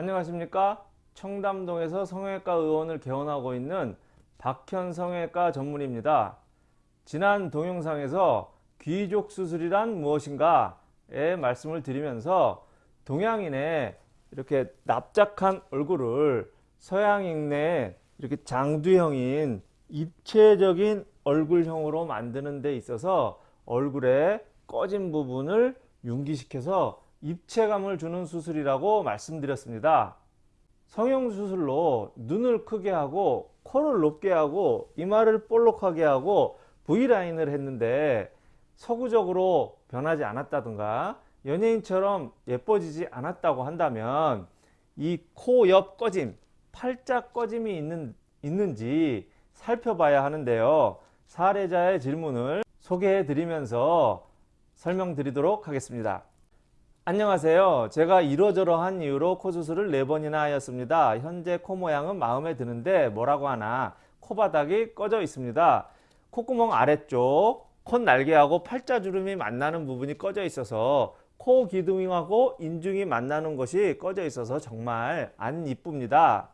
안녕하십니까? 청담동에서 성형외과 의원을 개원하고 있는 박현 성형외과 전문입니다. 지난 동영상에서 귀족 수술이란 무엇인가에 말씀을 드리면서 동양인의 이렇게 납작한 얼굴을 서양인의 이렇게 장두형인 입체적인 얼굴형으로 만드는 데 있어서 얼굴의 꺼진 부분을 융기시켜서 입체감을 주는 수술이라고 말씀드렸습니다. 성형수술로 눈을 크게 하고 코를 높게 하고 이마를 볼록하게 하고 V라인을 했는데 서구적으로 변하지 않았다든가 연예인처럼 예뻐지지 않았다고 한다면 이 코 옆 꺼짐, 팔자 꺼짐이 있는, 있는지 살펴봐야 하는데요. 사례자의 질문을 소개해 드리면서 설명드리도록 하겠습니다. 안녕하세요. 제가 이러저러한 이유로 코 수술을 4번이나 하였습니다. 현재 코 모양은 마음에 드는데 뭐라고 하나 코바닥이 꺼져 있습니다. 콧구멍 아래쪽 콧날개하고 팔자주름이 만나는 부분이 꺼져 있어서 코 기둥하고 인중이 만나는 것이 꺼져 있어서 정말 안 이쁩니다.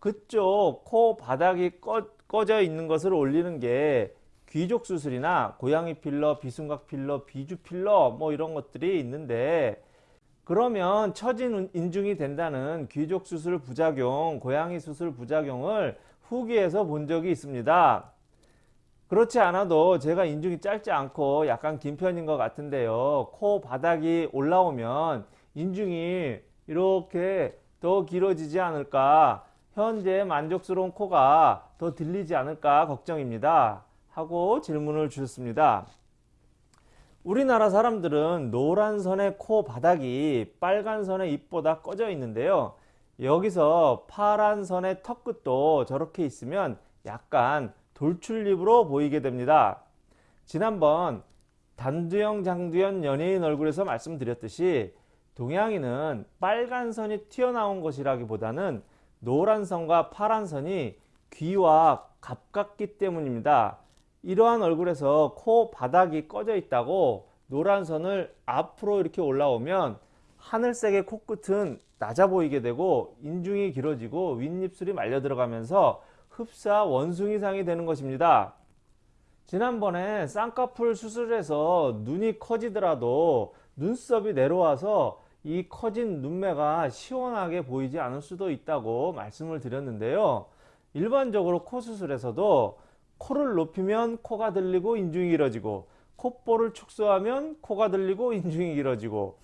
그쪽 코 바닥이 꺼, 꺼져 있는 것을 올리는 게 귀족 수술이나 고양이 필러, 비순각 필러, 비주 필러 뭐 이런 것들이 있는데 그러면 처진 인중이 된다는 귀족 수술 부작용, 고양이 수술 부작용을 후기에서 본 적이 있습니다. 그렇지 않아도 제가 인중이 짧지 않고 약간 긴 편인 것 같은데요. 코 바닥이 올라오면 인중이 이렇게 더 길어지지 않을까 현재 만족스러운 코가 더 들리지 않을까 걱정입니다. 하고 질문을 주셨습니다. 우리나라 사람들은 노란 선의 코 바닥이 빨간 선의 입보다 꺼져 있는데요. 여기서 파란 선의 턱 끝도 저렇게 있으면 약간 돌출입으로 보이게 됩니다. 지난번 단두형 장두현 연예인 얼굴에서 말씀드렸듯이 동양인은 빨간 선이 튀어나온 것이라기보다는 노란 선과 파란 선이 귀와 가깝기 때문입니다. 이러한 얼굴에서 코 바닥이 꺼져 있다고 노란 선을 앞으로 이렇게 올라오면 하늘색의 코끝은 낮아 보이게 되고 인중이 길어지고 윗입술이 말려 들어가면서 흡사 원숭이상이 되는 것입니다. 지난번에 쌍꺼풀 수술해서 눈이 커지더라도 눈썹이 내려와서 이 커진 눈매가 시원하게 보이지 않을 수도 있다고 말씀을 드렸는데요. 일반적으로 코 수술에서도 코를 높이면 코가 들리고 인중이 길어지고 콧볼을 축소하면 코가 들리고 인중이 길어지고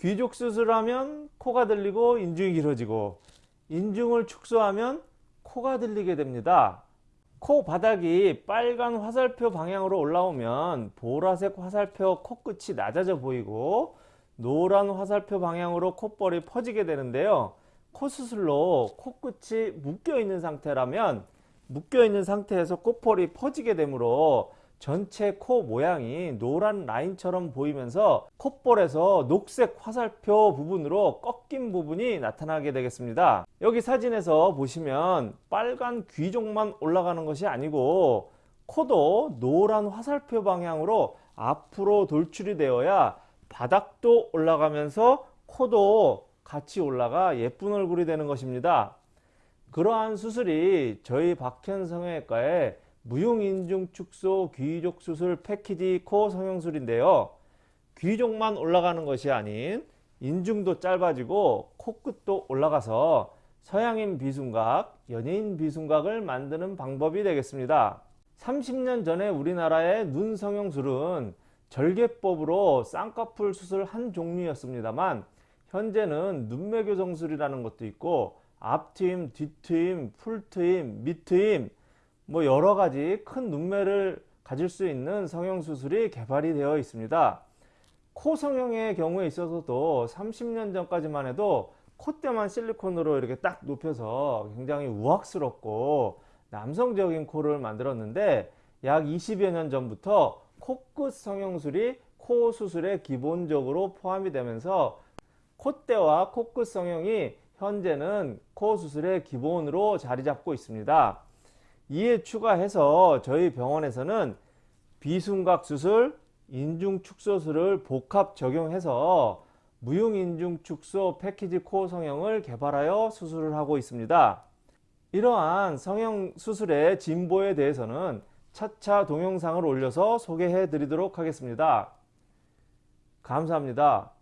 귀족 수술하면 코가 들리고 인중이 길어지고 인중을 축소하면 코가 들리게 됩니다. 코 바닥이 빨간 화살표 방향으로 올라오면 보라색 화살표 코끝이 낮아져 보이고 노란 화살표 방향으로 콧볼이 퍼지게 되는데요. 코 수술로 코끝이 묶여 있는 상태라면 묶여 있는 상태에서 콧볼이 퍼지게 되므로 전체 코 모양이 노란 라인처럼 보이면서 콧볼에서 녹색 화살표 부분으로 꺾인 부분이 나타나게 되겠습니다. 여기 사진에서 보시면 빨간 귀족만 올라가는 것이 아니고 코도 노란 화살표 방향으로 앞으로 돌출이 되어야 바닥도 올라가면서 코도 같이 올라가 예쁜 얼굴이 되는 것입니다. 그러한 수술이 저희 박현 성형외과의 무용인중 축소 귀족 수술 패키지 코 성형술인데요. 귀족만 올라가는 것이 아닌 인중도 짧아지고 코끝도 올라가서 서양인 비순각, 연예인 비순각을 만드는 방법이 되겠습니다. 30년 전에 우리나라의 눈 성형술은 절개법으로 쌍꺼풀 수술 한 종류였습니다만 현재는 눈매 교정술이라는 것도 있고 앞트임, 뒤트임, 풀트임, 밑트임 뭐 여러 가지 큰 눈매를 가질 수 있는 성형수술이 개발이 되어 있습니다. 코 성형의 경우에 있어서도 30년 전까지만 해도 콧대만 실리콘으로 이렇게 딱 높여서 굉장히 우악스럽고 남성적인 코를 만들었는데 약 20여 년 전부터 코끝 성형술이 코 수술에 기본적으로 포함이 되면서 콧대와 코끝 성형이 현재는 코 수술의 기본으로 자리 잡고 있습니다. 이에 추가해서 저희 병원에서는 비순각 수술, 인중 축소술을 복합 적용해서 무용인중 축소 패키지 코 성형을 개발하여 수술을 하고 있습니다. 이러한 성형 수술의 진보에 대해서는 차차 동영상을 올려서 소개해 드리도록 하겠습니다. 감사합니다.